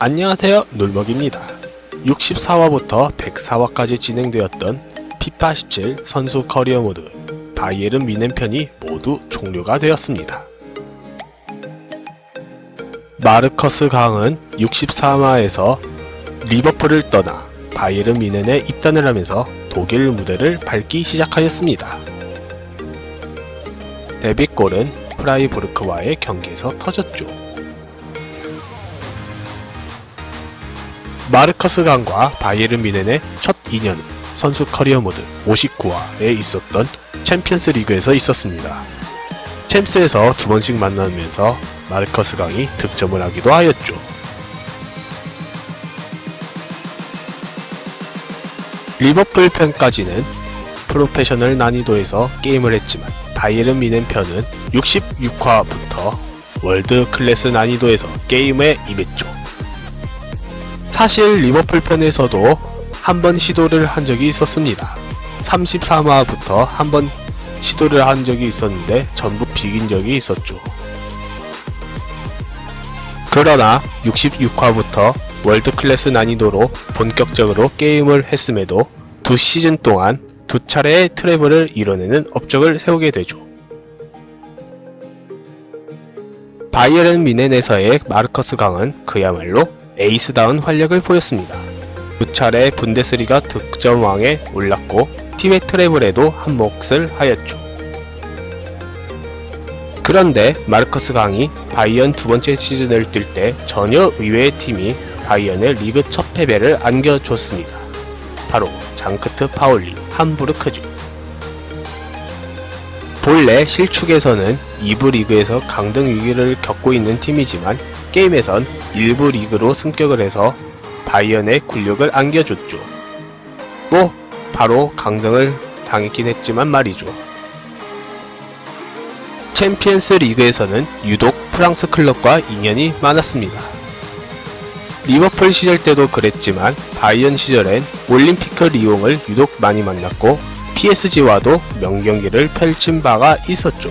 안녕하세요 놀먹입니다. 64화부터 104화까지 진행되었던 피파 17 선수 커리어 모드 바이에른 뮌헨 편이 모두 종료가 되었습니다. 마르커스 강은 64화에서 리버풀을 떠나 바이에른 뮌헨에 입단을 하면서 독일 무대를 밟기 시작하였습니다. 데뷔골은 프라이부르크와의 경기에서 터졌죠 마르커스 강과 바이에른 뮌헨의 첫 인연은 선수 커리어 모드 59화에 있었던 챔피언스 리그에서 있었습니다. 챔스에서 두 번씩 만나면서 마르커스 강이 득점을 하기도 하였죠. 리버풀 편까지는 프로페셔널 난이도에서 게임을 했지만 바이에른 뮌헨 편은 66화부터 월드 클래스 난이도에서 게임에 임했죠. 사실 리버풀 편에서도 한 번 시도를 한 적이 있었습니다. 33화부터 한 번 시도를 한 적이 있었는데 전부 비긴 적이 있었죠. 그러나 66화부터 월드 클래스 난이도로 본격적으로 게임을 했음에도 두 시즌 동안 두 차례의 트래블을 이뤄내는 업적을 세우게 되죠. 바이에른 뮌헨에서의 마르커스 강은 그야말로 에이스다운 활약을 보였습니다. 두 차례 분데스리가 득점왕에 올랐고 팀의 트래블에도 한 몫을 하였죠. 그런데 마르커스 강이 바이언 두 번째 시즌을 뛸 때 전혀 의외의 팀이 바이언의 리그 첫 패배를 안겨줬습니다. 바로 장크트 파울리 함부르크죠. 본래 실축에서는 2부 리그에서 강등 위기를 겪고 있는 팀이지만 게임에선 1부 리그로 승격을 해서 바이언의 굴욕을 안겨줬죠. 뭐 바로 강등을 당했긴 했지만 말이죠. 챔피언스 리그에서는 유독 프랑스 클럽과 인연이 많았습니다. 리버풀 시절 때도 그랬지만 바이언 시절엔 올림피크 리옹을 유독 많이 만났고 PSG와도 명경기를 펼친 바가 있었죠.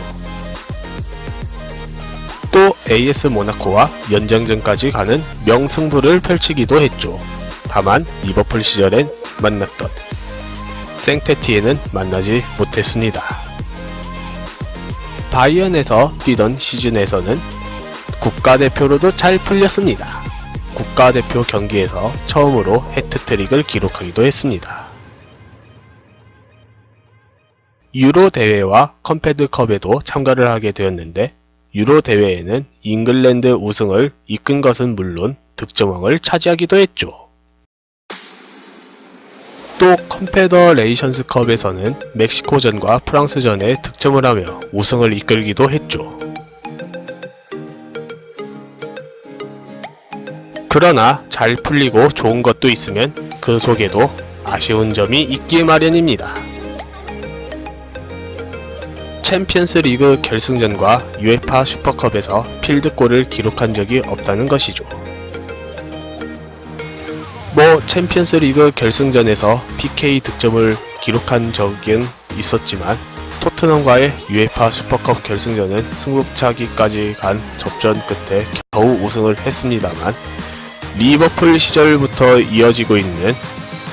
또 AS 모나코와 연장전까지 가는 명승부를 펼치기도 했죠. 다만 리버풀 시절엔 만났던 생테티에는 만나지 못했습니다. 바이언에서 뛰던 시즌에서는 국가대표로도 잘 풀렸습니다. 국가대표 경기에서 처음으로 해트트릭을 기록하기도 했습니다. 유로 대회와 컨페드컵에도 참가를 하게 되었는데 유로 대회에는 잉글랜드 우승을 이끈 것은 물론 득점왕을 차지하기도 했죠. 또 컨페더레이션스컵에서는 멕시코전과 프랑스전에 득점을 하며 우승을 이끌기도 했죠. 그러나 잘 풀리고 좋은 것도 있으면 그 속에도 아쉬운 점이 있기 마련입니다. 챔피언스 리그 결승전과 UEFA 슈퍼컵에서 필드골을 기록한 적이 없다는 것이죠. 뭐 챔피언스 리그 결승전에서 PK 득점을 기록한 적은 있었지만 토트넘과의 UEFA 슈퍼컵 결승전은 승부차기까지 간 접전 끝에 겨우 우승을 했습니다만 리버풀 시절부터 이어지고 있는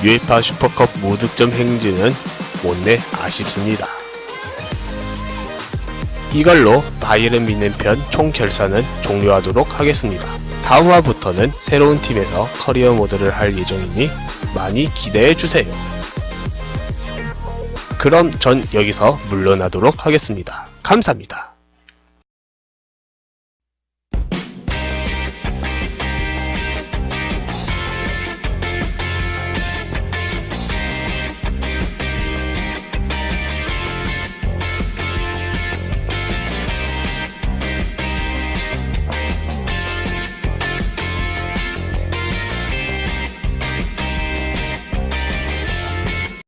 UEFA 슈퍼컵 무득점 행진은 못내 아쉽습니다. 이걸로 바이에른 뮌헨 편 총결산은 종료하도록 하겠습니다. 다음 화부터는 새로운 팀에서 커리어 모드를 할 예정이니 많이 기대해주세요. 그럼 전 여기서 물러나도록 하겠습니다. 감사합니다.